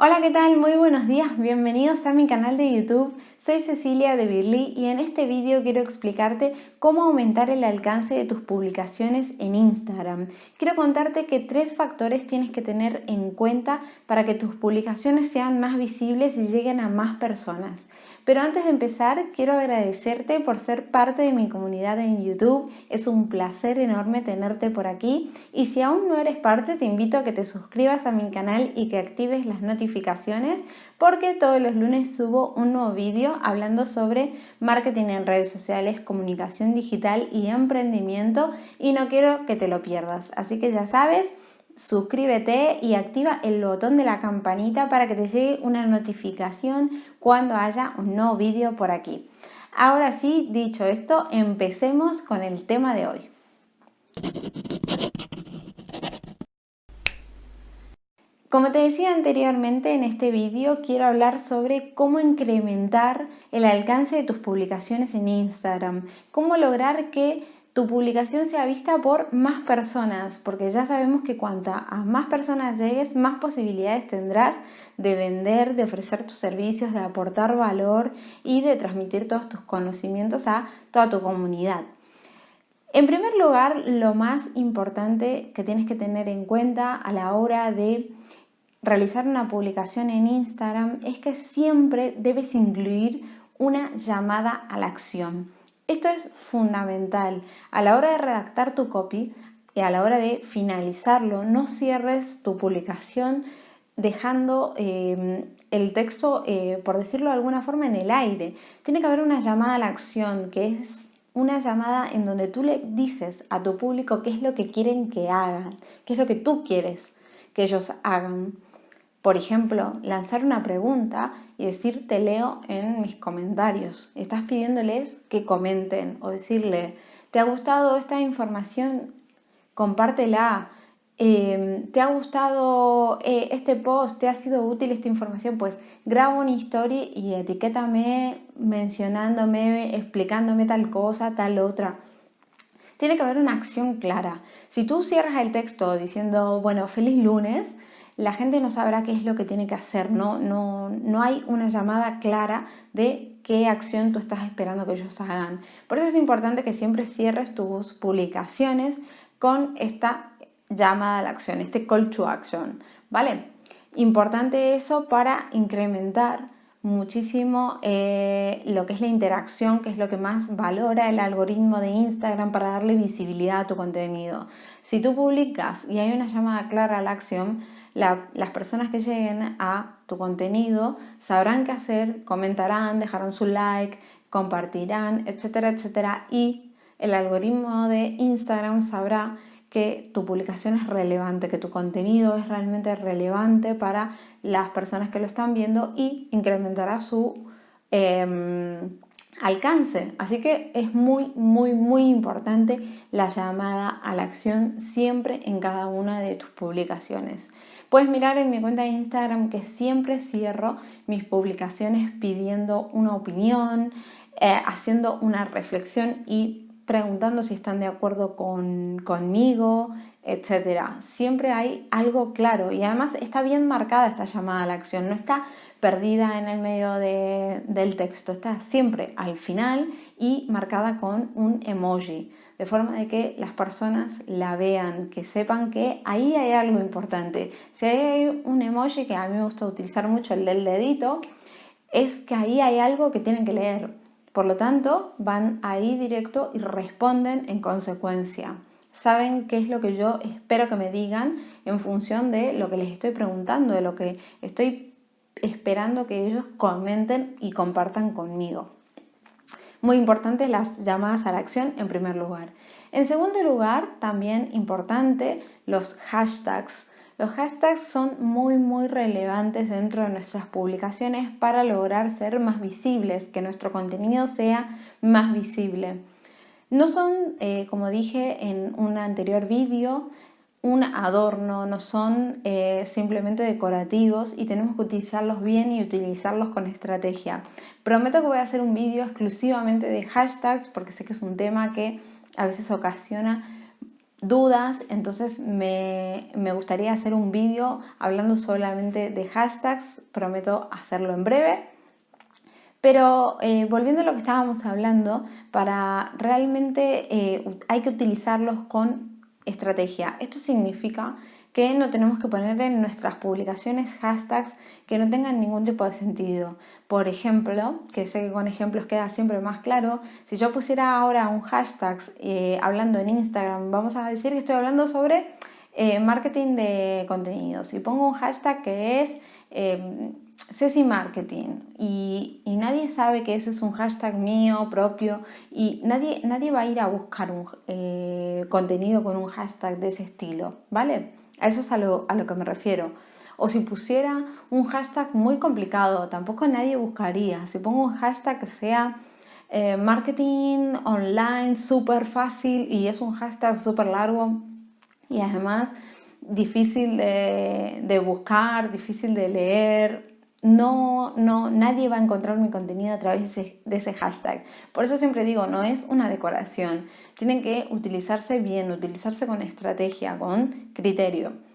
Hola, ¿qué tal? Muy buenos días, bienvenidos a mi canal de YouTube. Soy Cecilia de Birly y en este vídeo quiero explicarte cómo aumentar el alcance de tus publicaciones en Instagram. Quiero contarte que tres factores tienes que tener en cuenta para que tus publicaciones sean más visibles y lleguen a más personas. Pero antes de empezar, quiero agradecerte por ser parte de mi comunidad en YouTube. Es un placer enorme tenerte por aquí. Y si aún no eres parte, te invito a que te suscribas a mi canal y que actives las notificaciones porque todos los lunes subo un nuevo vídeo hablando sobre marketing en redes sociales, comunicación digital y emprendimiento y no quiero que te lo pierdas. Así que ya sabes, suscríbete y activa el botón de la campanita para que te llegue una notificación cuando haya un nuevo vídeo por aquí. Ahora sí, dicho esto, empecemos con el tema de hoy. Como te decía anteriormente en este vídeo, quiero hablar sobre cómo incrementar el alcance de tus publicaciones en Instagram, cómo lograr que tu publicación sea vista por más personas, porque ya sabemos que cuanto a más personas llegues, más posibilidades tendrás de vender, de ofrecer tus servicios, de aportar valor y de transmitir todos tus conocimientos a toda tu comunidad. En primer lugar, lo más importante que tienes que tener en cuenta a la hora de realizar una publicación en Instagram es que siempre debes incluir una llamada a la acción. Esto es fundamental. A la hora de redactar tu copy y a la hora de finalizarlo, no cierres tu publicación dejando em, el texto, eh, por decirlo de alguna forma, en el aire. Tiene que haber una llamada a la acción, que es una llamada en donde tú le dices a tu público qué es lo que quieren que hagan, qué es lo que tú quieres que ellos hagan. Por ejemplo, lanzar una pregunta y decir te leo en mis comentarios. Estás pidiéndoles que comenten o decirle ¿te ha gustado esta información? Compártela. Em, ¿Te ha gustado eh, este post? ¿Te ha sido útil esta información? Pues graba una historia y etiquétame mencionándome, explicándome tal cosa, tal otra. Tiene que haber una acción clara. Si tú cierras el texto diciendo, bueno, feliz lunes, la gente no sabrá qué es lo que tiene que hacer, no, no, no hay una llamada clara de qué acción tú estás esperando que ellos hagan. Por eso es importante que siempre cierres tus publicaciones con esta llamada a la acción, este call to action, ¿vale? Importante eso para incrementar muchísimo eh, lo que es la interacción, que es lo que más valora el algoritmo de Instagram para darle visibilidad a tu contenido. Si tú publicas y hay una llamada clara a la acción, las personas que lleguen a tu contenido sabrán qué hacer, comentarán, dejarán su like, compartirán, etcétera, etcétera. Y el algoritmo de Instagram sabrá que tu publicación es relevante, que tu contenido es realmente relevante para las personas que lo están viendo y incrementará su em, alcance. Así que es muy, muy, muy importante la llamada a la acción siempre en cada una de tus publicaciones. Puedes mirar en mi cuenta de Instagram que siempre cierro mis publicaciones pidiendo una opinión, eh, haciendo una reflexión y preguntando si están de acuerdo con, conmigo, etc. Siempre hay algo claro y además está bien marcada esta llamada a la acción, no está perdida en el medio del texto, está siempre al final y marcada con un emoji de forma de que las personas la vean, que sepan que ahí hay algo importante. Si hay un emoji que a mí me gusta utilizar mucho, el del dedito, es que ahí hay algo que tienen que leer. Por lo tanto, van ahí directo y responden en consecuencia. Saben qué es lo que yo espero que me digan en función de lo que les estoy preguntando, de lo que estoy esperando que ellos comenten y compartan conmigo. Muy importante las llamadas a la acción en primer lugar. En segundo lugar, también importante, los hashtags. Los hashtags son muy muy relevantes dentro de nuestras publicaciones para lograr ser más visibles, que nuestro contenido sea más visible. No son, eh, como dije en un anterior vídeo, un adorno, no son eh, simplemente decorativos y tenemos que utilizarlos bien y utilizarlos con estrategia. Prometo que voy a hacer un vídeo exclusivamente de hashtags porque sé que es un tema que a veces ocasiona dudas, entonces me, gustaría hacer un vídeo hablando solamente de hashtags, prometo hacerlo en breve. Pero eh, volviendo a lo que estábamos hablando, para realmente eh, hay que utilizarlos con estrategia. Esto significa que no tenemos que poner en nuestras publicaciones hashtags que no tengan ningún tipo de sentido. Por ejemplo, que sé que con ejemplos queda siempre más claro, si yo pusiera ahora un hashtag eh, hablando en Instagram, vamos a decir que estoy hablando sobre eh, marketing de contenidos y pongo un hashtag que es eh, Ceci Marketing y, nadie sabe que eso es un hashtag mío propio y nadie, nadie va a ir a buscar un eh, contenido con un hashtag de ese estilo, ¿vale? A eso es a lo, que me refiero. O si pusiera un hashtag muy complicado, tampoco nadie buscaría. Si pongo un hashtag que sea eh, marketing online súper fácil y es un hashtag súper largo y además difícil de, buscar, difícil de leer, no, no, nadie va a encontrar mi contenido a través de ese, hashtag. Por eso siempre digo, no es una decoración. Tienen que utilizarse bien, utilizarse con estrategia, con criterio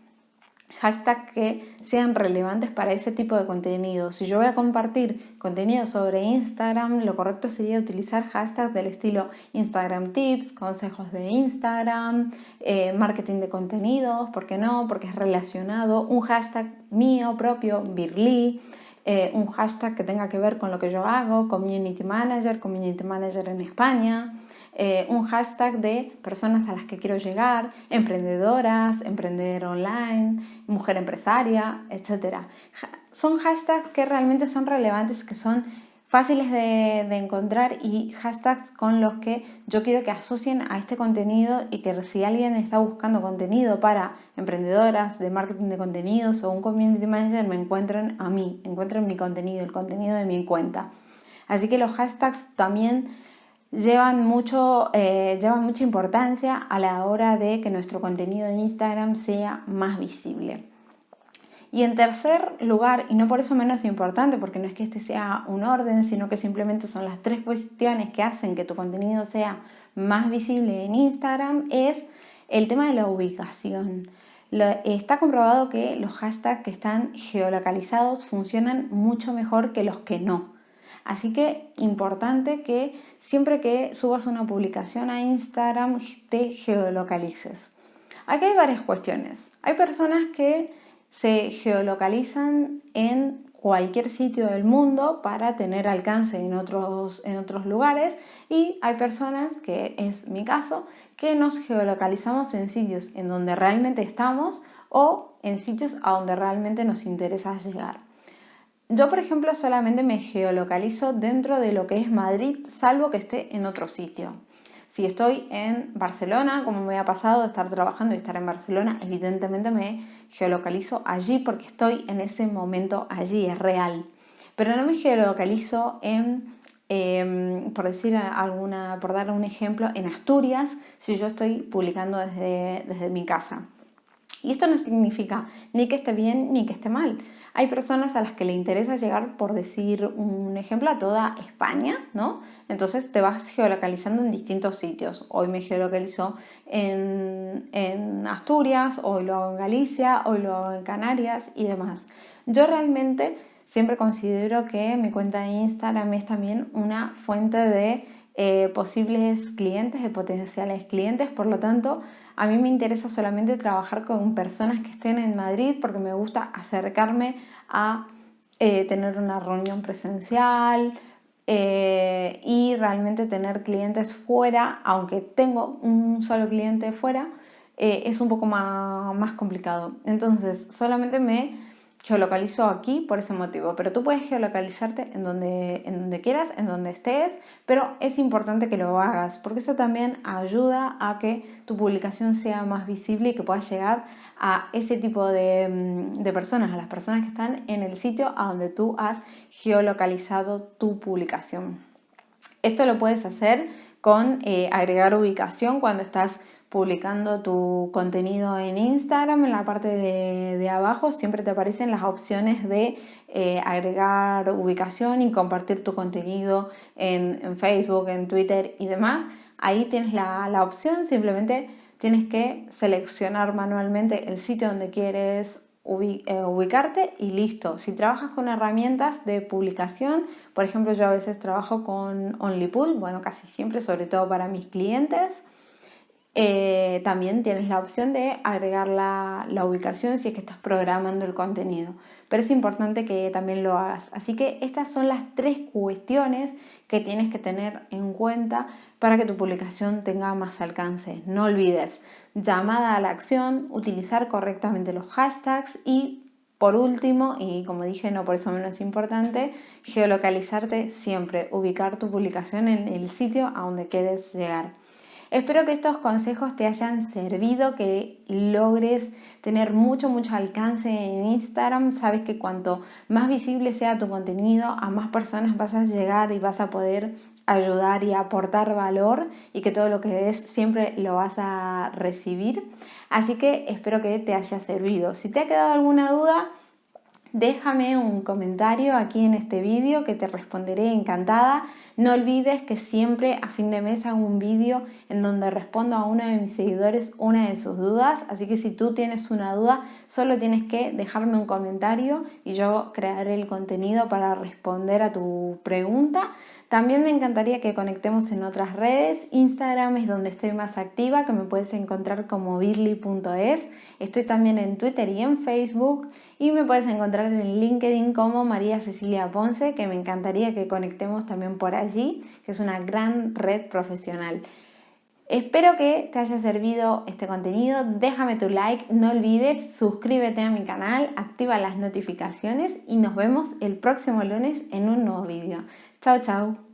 hashtags que sean relevantes para ese tipo de contenido. Si yo voy a compartir contenido sobre Instagram, lo correcto sería utilizar hashtags del estilo Instagram Tips, consejos de Instagram, eh, marketing de contenidos, ¿por qué no? Porque es relacionado, un hashtag mío propio, Birly, eh, un hashtag que tenga que ver con lo que yo hago, Community Manager, Community Manager en España, eh, un hashtag de personas a las que quiero llegar, emprendedoras, emprender online, mujer empresaria, etc. Son hashtags que realmente son relevantes, que son fáciles de, encontrar y hashtags con los que yo quiero que asocien a este contenido y que si alguien está buscando contenido para emprendedoras de marketing de contenidos o un community manager me encuentren a mí, encuentren mi contenido, el contenido de mi cuenta. Así que los hashtags también llevan, mucho, eh, llevan mucha importancia a la hora de que nuestro contenido de Instagram sea más visible. Y en tercer lugar, y no por eso menos importante, porque no es que este sea un orden, sino que simplemente son las tres cuestiones que hacen que tu contenido sea más visible en Instagram, es el tema de la ubicación. está comprobado que los hashtags que están geolocalizados funcionan mucho mejor que los que no. Así que importante que siempre que subas una publicación a Instagram te geolocalices. Aquí hay varias cuestiones. Hay personas que se geolocalizan en cualquier sitio del mundo para tener alcance en otros, en otros lugares y hay personas, que es mi caso, que nos geolocalizamos en sitios en donde realmente estamos o en sitios a donde realmente nos interesa llegar. Yo, por ejemplo, solamente me geolocalizo dentro de lo que es Madrid, salvo que esté en otro sitio. Si estoy en Barcelona, como me ha pasado estar trabajando y estar en Barcelona, evidentemente me geolocalizo allí porque estoy en ese momento allí, es real. Pero no me geolocalizo en, em, por decir alguna, por dar un ejemplo, en Asturias, si yo estoy publicando desde, desde mi casa. Y esto no significa ni que esté bien ni que esté mal. Hay personas a las que le interesa llegar, por decir un ejemplo, a toda España, ¿no? Entonces te vas geolocalizando en distintos sitios. Hoy me geolocalizo en, Asturias, hoy lo hago en Galicia, hoy lo hago en Canarias y demás. Yo realmente siempre considero que mi cuenta de Instagram es también una fuente de eh, posibles clientes, de potenciales clientes, por lo tanto a mí me interesa solamente trabajar con personas que estén en Madrid porque me gusta acercarme a eh, tener una reunión presencial eh, y realmente tener clientes fuera, aunque tengo un solo cliente fuera, es un poco más complicado. Entonces solamente me geolocalizo aquí por ese motivo, pero tú puedes geolocalizarte en donde, en donde quieras, en donde estés, pero es importante que lo hagas porque eso también ayuda a que tu publicación sea más visible y que puedas llegar a ese tipo de, mm, personas, a las personas que están en el sitio a donde tú has geolocalizado tu publicación. Esto lo puedes hacer con eh, agregar ubicación cuando estás publicando tu contenido en Instagram, en la parte de, abajo siempre te aparecen las opciones de eh, agregar ubicación y compartir tu contenido en, Facebook, en Twitter y demás. Ahí tienes la, opción, simplemente tienes que seleccionar manualmente el sitio donde quieres eh, ubicarte y listo. Si trabajas con herramientas de publicación, por ejemplo yo a veces trabajo con OnlyPool, bueno casi siempre, sobre todo para mis clientes, eh, también tienes la opción de agregar la, la, ubicación si es que estás programando el contenido. Pero es importante que también lo hagas. Así que estas son las tres cuestiones que tienes que tener en cuenta para que tu publicación tenga más alcance. No olvides llamada a la acción, utilizar correctamente los hashtags y por último, y como dije, no por eso menos importante, geolocalizarte siempre, ubicar tu publicación en el sitio a donde quieres llegar. Espero que estos consejos te hayan servido, que logres tener mucho, mucho alcance en Instagram. Sabes que cuanto más visible sea tu contenido, a más personas vas a llegar y vas a poder ayudar y aportar valor y que todo lo que des siempre lo vas a recibir. Así que espero que te haya servido. Si te ha quedado alguna duda, déjame un comentario aquí en este vídeo que te responderé encantada. No olvides que siempre a fin de mes hago un vídeo en donde respondo a uno de mis seguidores una de sus dudas, así que si tú tienes una duda solo tienes que dejarme un comentario y yo crearé el contenido para responder a tu pregunta. También me encantaría que conectemos en otras redes. Instagram es donde estoy más activa, que me puedes encontrar como birly.es. Estoy también en Twitter y en Facebook y me puedes encontrar en LinkedIn como María Cecilia Ponce, que me encantaría que conectemos también por allí, que es una gran red profesional. Espero que te haya servido este contenido, déjame tu like, no olvides suscríbete a mi canal, activa las notificaciones y nos vemos el próximo lunes en un nuevo vídeo. Chao, chao.